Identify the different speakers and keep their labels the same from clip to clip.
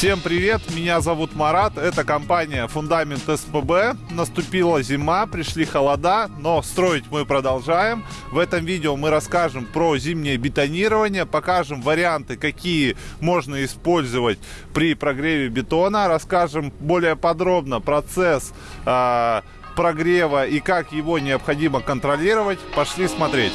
Speaker 1: Всем привет, меня зовут Марат, это компания Фундамент СПБ. Наступила зима, пришли холода, но строить мы продолжаем. В этом видео мы расскажем про зимнее бетонирование, покажем варианты, какие можно использовать при прогреве бетона, расскажем более подробно процесс э, прогрева и как его необходимо контролировать. Пошли смотреть.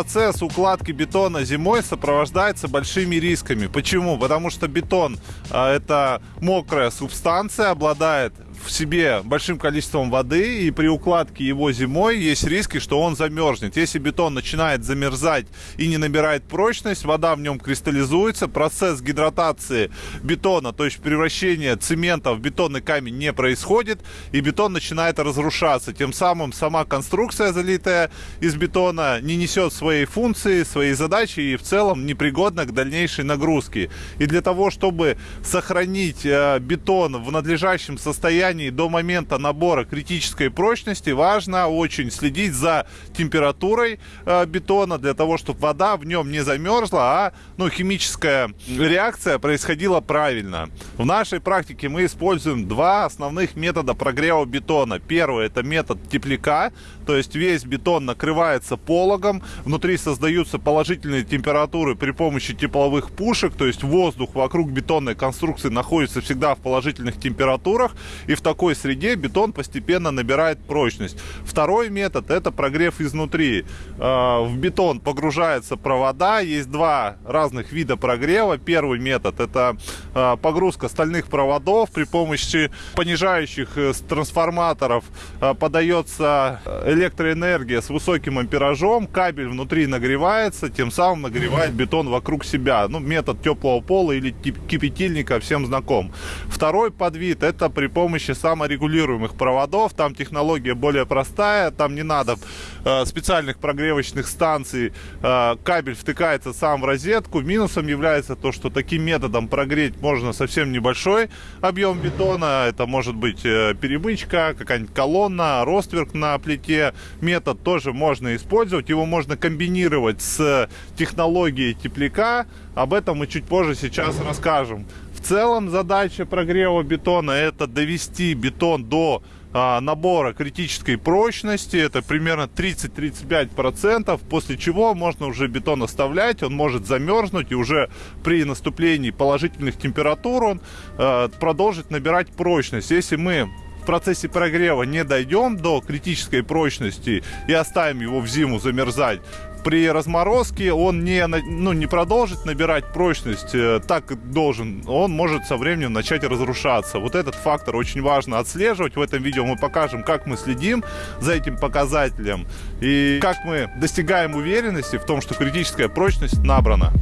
Speaker 1: Процесс укладки бетона зимой сопровождается большими рисками. Почему? Потому что бетон а, это мокрая субстанция, обладает в себе большим количеством воды, и при укладке его зимой есть риски, что он замерзнет. Если бетон начинает замерзать и не набирает прочность, вода в нем кристаллизуется, процесс гидратации бетона, то есть превращение цемента в бетонный камень не происходит, и бетон начинает разрушаться. Тем самым сама конструкция, залитая из бетона, не несет своей функции, своей задачи и в целом непригодна к дальнейшей нагрузке. И для того, чтобы сохранить э, бетон в надлежащем состоянии, состоянии до момента набора критической прочности важно очень следить за температурой э, бетона для того, чтобы вода в нем не замерзла, а ну, химическая реакция происходила правильно. В нашей практике мы используем два основных метода прогрева бетона. Первый это метод тепляка, то есть весь бетон накрывается пологом, внутри создаются положительные температуры при помощи тепловых пушек, то есть воздух вокруг бетонной конструкции находится всегда в положительных температурах, и в такой среде бетон постепенно набирает прочность. Второй метод это прогрев изнутри. А, в бетон погружаются провода, есть два разных вида прогрева. Первый метод это а, погрузка стальных проводов при помощи понижающих э, трансформаторов а, подается электроэнергия с высоким амперажом, кабель внутри нагревается, тем самым нагревает бетон вокруг себя. Ну, метод теплого пола или кипятильника всем знаком. Второй подвид это при помощи саморегулируемых проводов. Там технология более простая, там не надо э, специальных прогревочных станций. Э, кабель втыкается сам в розетку. Минусом является то, что таким методом прогреть можно совсем небольшой объем бетона. Это может быть э, перемычка, какая-нибудь колонна, ростверк на плите. Метод тоже можно использовать. Его можно комбинировать с технологией тепляка. Об этом мы чуть позже сейчас расскажем. В целом задача прогрева бетона это довести бетон до а, набора критической прочности, это примерно 30-35%, после чего можно уже бетон оставлять, он может замерзнуть и уже при наступлении положительных температур он а, продолжит набирать прочность. Если мы процессе прогрева не дойдем до критической прочности и оставим его в зиму замерзать, при разморозке он не, ну, не продолжит набирать прочность э, так, должен. Он может со временем начать разрушаться. Вот этот фактор очень важно отслеживать. В этом видео мы покажем, как мы следим за этим показателем и как мы достигаем уверенности в том, что критическая прочность набрана.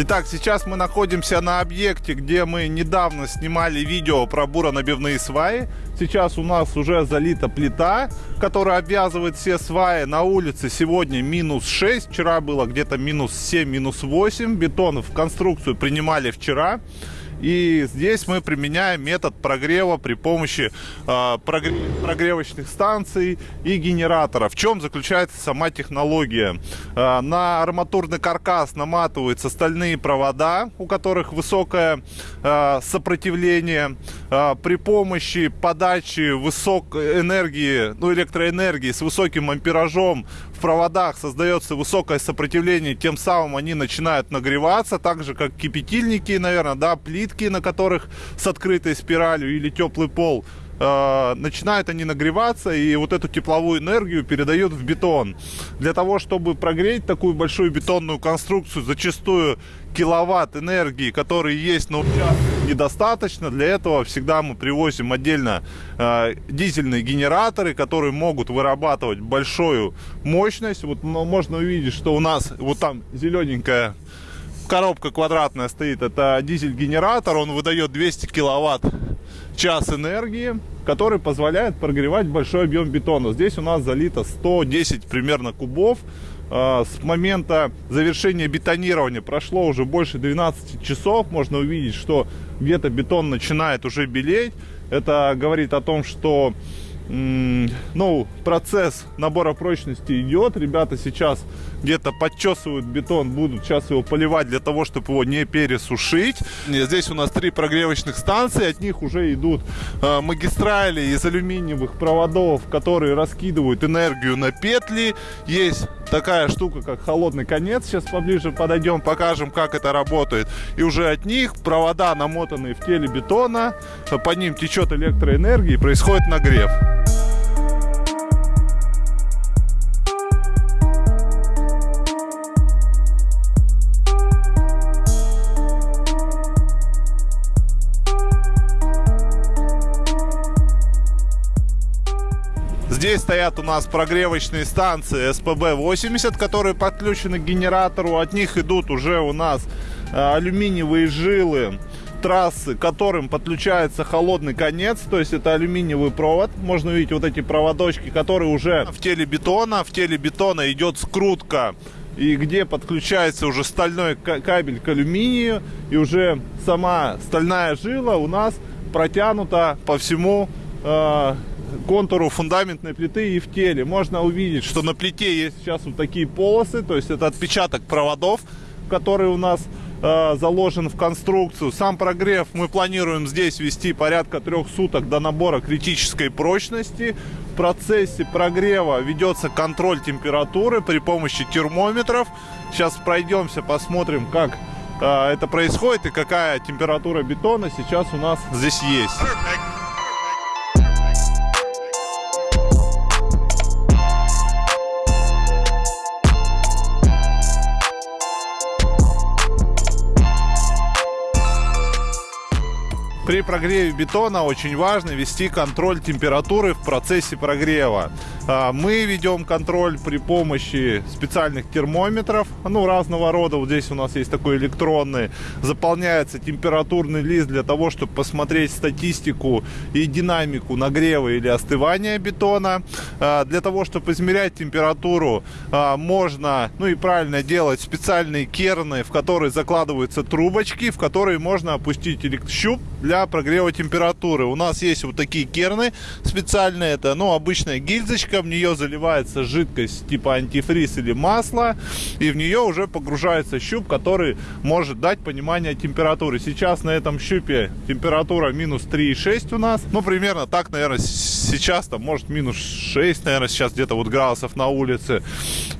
Speaker 1: Итак, сейчас мы находимся на объекте, где мы недавно снимали видео про буронабивные сваи. Сейчас у нас уже залита плита, которая обвязывает все сваи. На улице сегодня минус 6, вчера было где-то минус 7, минус 8. Бетон в конструкцию принимали вчера. И здесь мы применяем метод прогрева при помощи э, прогревочных станций и генератора. В чем заключается сама технология? Э, на арматурный каркас наматываются стальные провода, у которых высокое э, сопротивление. Э, при помощи подачи высокой энергии, ну, электроэнергии с высоким амперажом в проводах создается высокое сопротивление, тем самым они начинают нагреваться, так же как кипятильники, наверное, да, плитки, на которых с открытой спиралью или теплый пол э, начинают они нагреваться и вот эту тепловую энергию передают в бетон. Для того, чтобы прогреть такую большую бетонную конструкцию, зачастую киловатт энергии, который есть на участке недостаточно. Для этого всегда мы привозим отдельно э, дизельные генераторы, которые могут вырабатывать большую мощность. Вот можно увидеть, что у нас вот там зелененькая коробка квадратная стоит. Это дизель-генератор, он выдает 200 киловатт час энергии, который позволяет прогревать большой объем бетона. Здесь у нас залито 110 примерно кубов. А, с момента завершения бетонирования прошло уже больше 12 часов. Можно увидеть, что где-то бетон начинает уже белеть. Это говорит о том, что ну, процесс набора прочности идет. Ребята сейчас где-то подчесывают бетон, будут сейчас его поливать для того, чтобы его не пересушить. Здесь у нас три прогревочных станции, от них уже идут э, магистрали из алюминиевых проводов, которые раскидывают энергию на петли. Есть такая штука, как холодный конец. Сейчас поближе подойдем, покажем, как это работает. И уже от них провода, намотанные в теле бетона, по ним течет электроэнергия и происходит нагрев. Здесь стоят у нас прогревочные станции СПБ-80, которые подключены к генератору. От них идут уже у нас э, алюминиевые жилы трассы, к которым подключается холодный конец, то есть это алюминиевый провод. Можно увидеть вот эти проводочки, которые уже в теле бетона. В теле бетона идет скрутка и где подключается уже стальной кабель к алюминию, и уже сама стальная жила у нас протянута по всему э, контуру фундаментной плиты и в теле. Можно увидеть, что на плите есть сейчас вот такие полосы, то есть это отпечаток проводов, который у нас э, заложен в конструкцию. Сам прогрев мы планируем здесь вести порядка трех суток до набора критической прочности. В процессе прогрева ведется контроль температуры при помощи термометров. Сейчас пройдемся, посмотрим, как э, это происходит и какая температура бетона сейчас у нас здесь есть. При прогреве бетона очень важно вести контроль температуры в процессе прогрева. А, мы ведем контроль при помощи специальных термометров, ну, разного рода. Вот здесь у нас есть такой электронный. Заполняется температурный лист для того, чтобы посмотреть статистику и динамику нагрева или остывания бетона. А, для того, чтобы измерять температуру, а, можно, ну и правильно делать, специальные керны, в которые закладываются трубочки, в которые можно опустить щуп для прогрева температуры. У нас есть вот такие керны специальные. Это, ну, обычная гильзочка в нее заливается жидкость типа антифриз или масло, и в нее уже погружается щуп, который может дать понимание температуры. Сейчас на этом щупе температура минус 3,6 у нас. Ну, примерно так, наверное, сейчас там может минус 6, наверное, сейчас где-то вот градусов на улице.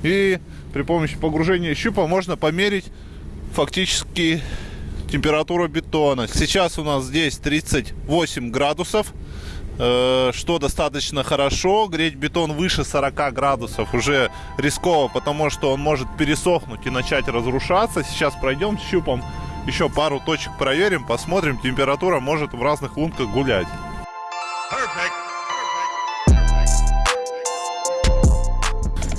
Speaker 1: И при помощи погружения щупа можно померить фактически температуру бетона. Сейчас у нас здесь 38 градусов. Э, что достаточно хорошо. Греть бетон выше 40 градусов уже рисково, потому что он может пересохнуть и начать разрушаться. Сейчас пройдем с щупом, еще пару точек проверим, посмотрим. Температура может в разных лунках гулять.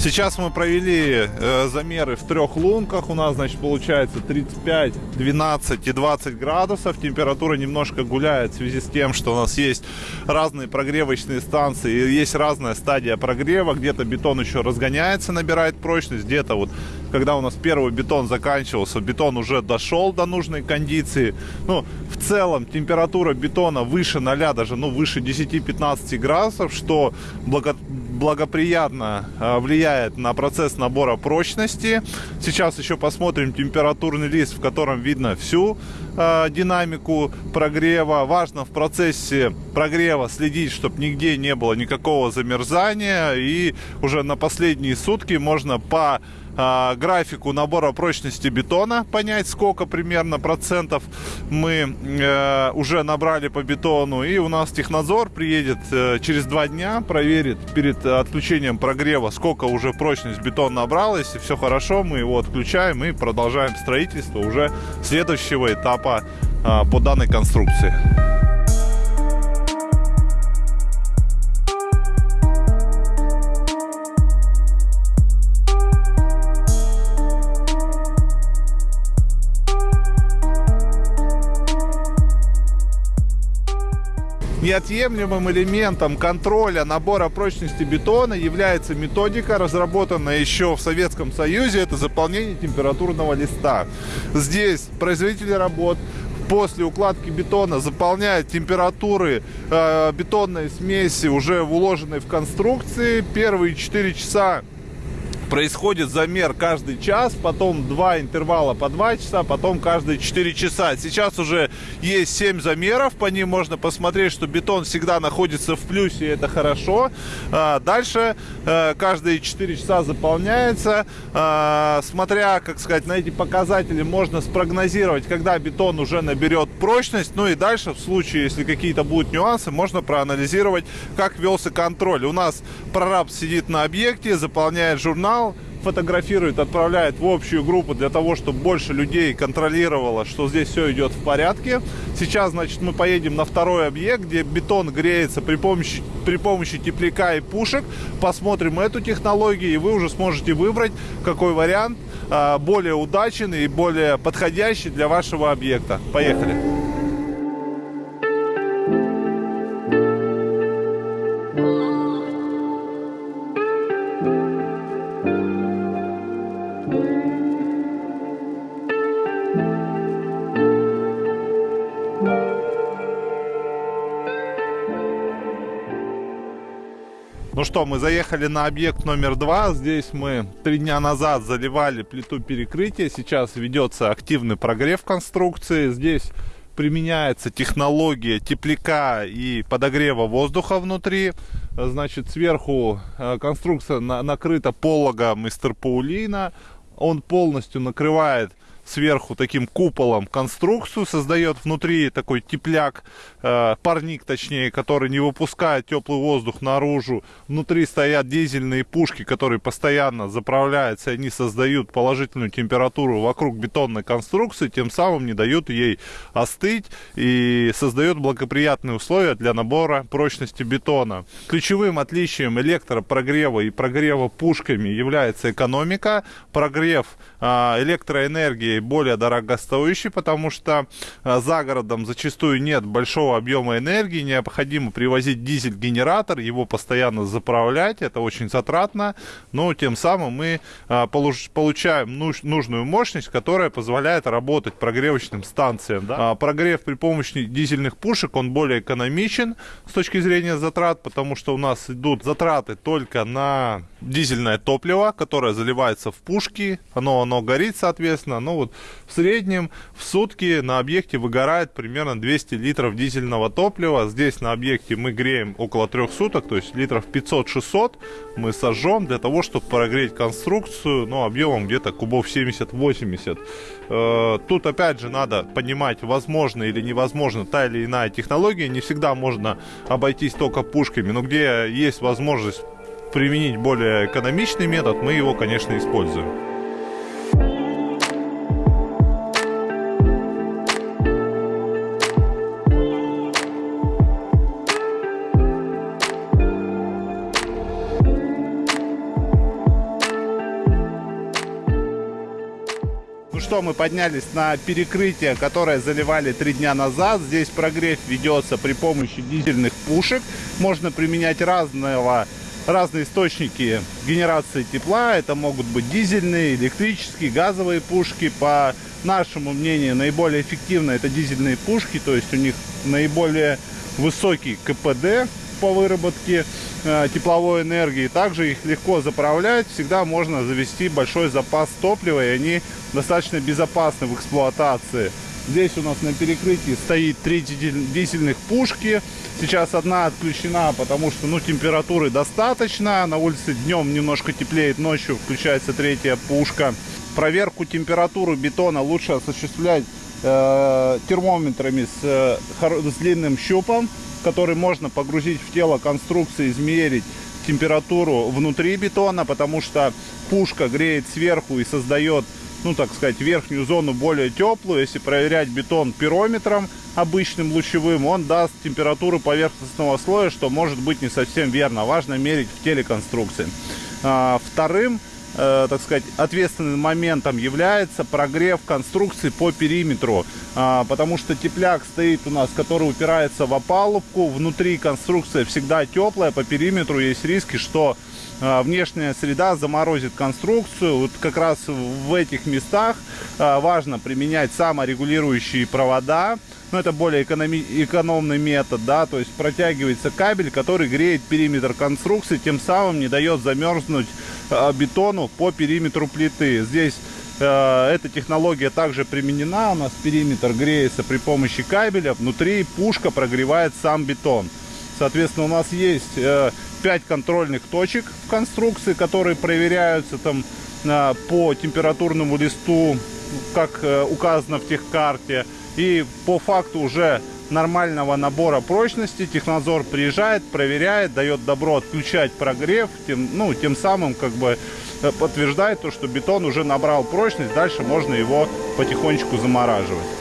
Speaker 1: Сейчас мы провели э, замеры в трех лунках. У нас, значит, получается 35, 12 и 20 градусов. Температура немножко гуляет в связи с тем, что у нас есть разные прогревочные станции. И есть разная стадия прогрева. Где-то бетон еще разгоняется, набирает прочность. Где-то вот, когда у нас первый бетон заканчивался, бетон уже дошел до нужной кондиции. Ну, в целом температура бетона выше 0, даже ну, выше 10-15 градусов, что благо благоприятно а, влияет на процесс набора прочности. Сейчас еще посмотрим температурный лист, в котором видно всю э, динамику прогрева. Важно в процессе прогрева следить, чтобы нигде не было никакого замерзания. И уже на последние сутки можно по э, графику набора прочности бетона понять, сколько примерно процентов мы э, уже набрали по бетону. И у нас технадзор приедет э, через два дня, проверит перед отключением прогрева, сколько уже прочность бетона набрала. Если все хорошо, мы его отключаем и продолжаем строительство уже следующего этапа э, по данной конструкции. Неотъемлемым элементом контроля набора прочности бетона является методика, разработанная еще в Советском Союзе. Это заполнение температурного листа. Здесь производители работ после укладки бетона заполняют температуры э, бетонной смеси, уже уложенной в конструкции. Первые 4 часа происходит замер каждый час, потом два интервала по 2 часа, потом каждые 4 часа. Сейчас уже есть 7 замеров, по ним можно посмотреть, что бетон всегда находится в плюсе, это хорошо. А, дальше э, каждые 4 часа заполняется. А, смотря, как сказать, на эти показатели можно спрогнозировать, когда бетон уже наберет прочность. Ну и дальше, в случае, если какие-то будут нюансы, можно проанализировать, как велся контроль. У нас прораб сидит на объекте, заполняет журнал, канал, фотографирует, отправляет в общую группу для того, чтобы больше людей контролировало, что здесь все идет в порядке. Сейчас, значит, мы поедем на второй объект, где бетон греется при помощи, при помощи тепляка и пушек. Посмотрим эту технологию, и вы уже сможете выбрать, какой вариант а, более удачный и более подходящий для вашего объекта. Поехали! Ну что, мы заехали на объект номер два. Здесь мы три дня назад заливали плиту перекрытия. Сейчас ведется активный прогрев конструкции. Здесь применяется технология тепляка и подогрева воздуха внутри. Значит, сверху э, конструкция накрыта пологом из терпаулина. Он полностью накрывает сверху таким куполом конструкцию, создает внутри такой тепляк, э, парник точнее, который не выпускает теплый воздух наружу. Внутри стоят дизельные пушки, которые постоянно заправляются, и они создают положительную температуру вокруг бетонной конструкции, тем самым не дают ей остыть и создает благоприятные условия для набора прочности бетона. Ключевым отличием электропрогрева и прогрева пушками является экономика. Прогрев э, электроэнергии более дорогостоящий, потому что а, за городом зачастую нет большого объема энергии, необходимо привозить дизель-генератор, его постоянно заправлять, это очень затратно, но тем самым мы а, получаем нужную мощность, которая позволяет работать прогревочным станциям. Да? А, прогрев при помощи дизельных пушек, он более экономичен с точки зрения затрат, потому что у нас идут затраты только на дизельное топливо, которое заливается в пушки, оно, оно горит, соответственно, ну вот в среднем в сутки на объекте выгорает примерно 200 литров дизельного топлива. Здесь на объекте мы греем около трех суток, то есть литров 500-600 мы сожжем для того, чтобы прогреть конструкцию, ну, объемом где-то кубов 70-80. Э, тут опять же надо понимать, возможно или невозможно та или иная технология. Не всегда можно обойтись только пушками, но где есть возможность применить более экономичный метод, мы его, конечно, используем. Мы поднялись на перекрытие, которое заливали три дня назад. Здесь прогрев ведется при помощи дизельных пушек. Можно применять разного разные источники генерации тепла. Это могут быть дизельные, электрические, газовые пушки. По нашему мнению, наиболее эффективно это дизельные пушки, то есть у них наиболее высокий КПД по выработке тепловой энергии. Также их легко заправлять. Всегда можно завести большой запас топлива, и они достаточно безопасны в эксплуатации. Здесь у нас на перекрытии стоит три дизельных пушки. Сейчас одна отключена, потому что ну, температуры достаточно. На улице днем немножко теплеет, ночью включается третья пушка. Проверку температуры бетона лучше осуществлять э, термометрами с, э, с длинным щупом, который можно погрузить в тело конструкции, измерить температуру внутри бетона, потому что пушка греет сверху и создает, ну так сказать, верхнюю зону более теплую. Если проверять бетон пирометром обычным лучевым, он даст температуру поверхностного слоя, что может быть не совсем верно. Важно мерить в теле конструкции. А, вторым э, так сказать, ответственным моментом является прогрев конструкции по периметру, а, потому что тепляк стоит у нас, который упирается в опалубку, внутри конструкция всегда теплая, по периметру есть риски, что а, внешняя среда заморозит конструкцию. Вот как раз в этих местах а, важно применять саморегулирующие провода, но это более экономи экономный метод, да, то есть протягивается кабель, который греет периметр конструкции, тем самым не дает замерзнуть э, бетону по периметру плиты. Здесь э, эта технология также применена, у нас периметр греется при помощи кабеля, внутри пушка прогревает сам бетон. Соответственно, у нас есть э, 5 контрольных точек в конструкции, которые проверяются там э, по температурному листу, как э, указано в техкарте. И по факту уже нормального набора прочности технадзор приезжает, проверяет, дает добро отключать прогрев, тем, ну, тем самым как бы э, подтверждает то, что бетон уже набрал прочность, дальше можно его потихонечку замораживать.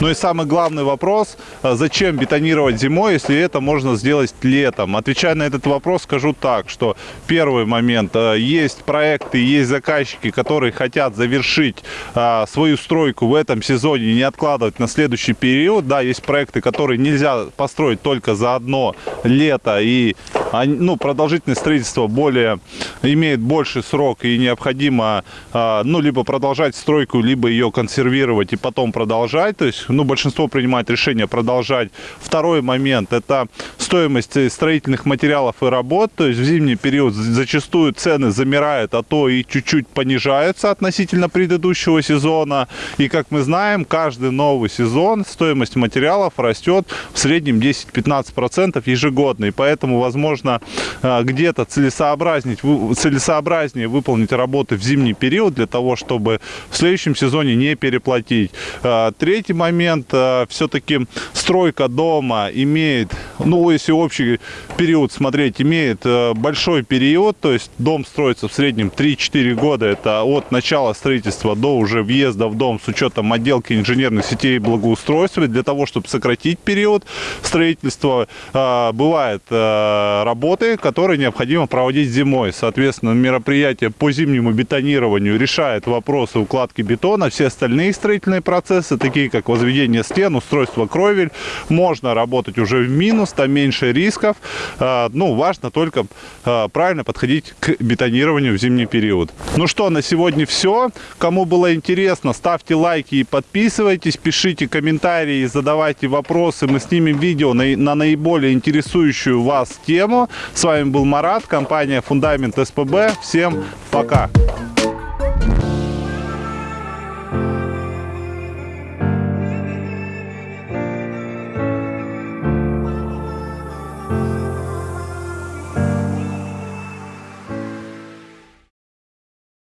Speaker 1: Ну и самый главный вопрос, а зачем бетонировать зимой, если это можно сделать летом? Отвечая на этот вопрос, скажу так, что первый момент, а, есть проекты, есть заказчики, которые хотят завершить а, свою стройку в этом сезоне и не откладывать на следующий период. Да, есть проекты, которые нельзя построить только за одно лето и ну, продолжительность строительства более, имеет больший срок и необходимо, ну, либо продолжать стройку, либо ее консервировать и потом продолжать. То есть ну, большинство принимает решение продолжать. Второй момент – это стоимость строительных материалов и работ. То есть в зимний период зачастую цены замирают, а то и чуть-чуть понижаются относительно предыдущего сезона. И, как мы знаем, каждый новый сезон стоимость материалов растет в среднем 10-15% ежегодно. И поэтому, возможно, э, где-то целесообразнее выполнить работы в зимний период для того, чтобы в следующем сезоне не переплатить. Э, третий момент момент э, все-таки стройка дома имеет, ну, если общий период смотреть, имеет э, большой период, то есть дом строится в среднем 3-4 года, это от начала строительства до уже въезда в дом с учетом отделки инженерных сетей и благоустройства. Для того, чтобы сократить период строительства, э, бывают работы, которые необходимо проводить зимой. Соответственно, мероприятие по зимнему бетонированию решает вопросы укладки бетона, все остальные строительные процессы, такие как возведение стен, устройство кровель. Можно работать уже в минус, там меньше рисков. А, ну, важно только а, правильно подходить к бетонированию в зимний период. Ну что, на сегодня все. Кому было интересно, ставьте лайки и подписывайтесь, пишите комментарии, задавайте вопросы. Мы снимем видео на, на наиболее интересующую вас тему. С вами был Марат, компания Фундамент СПБ. Всем пока!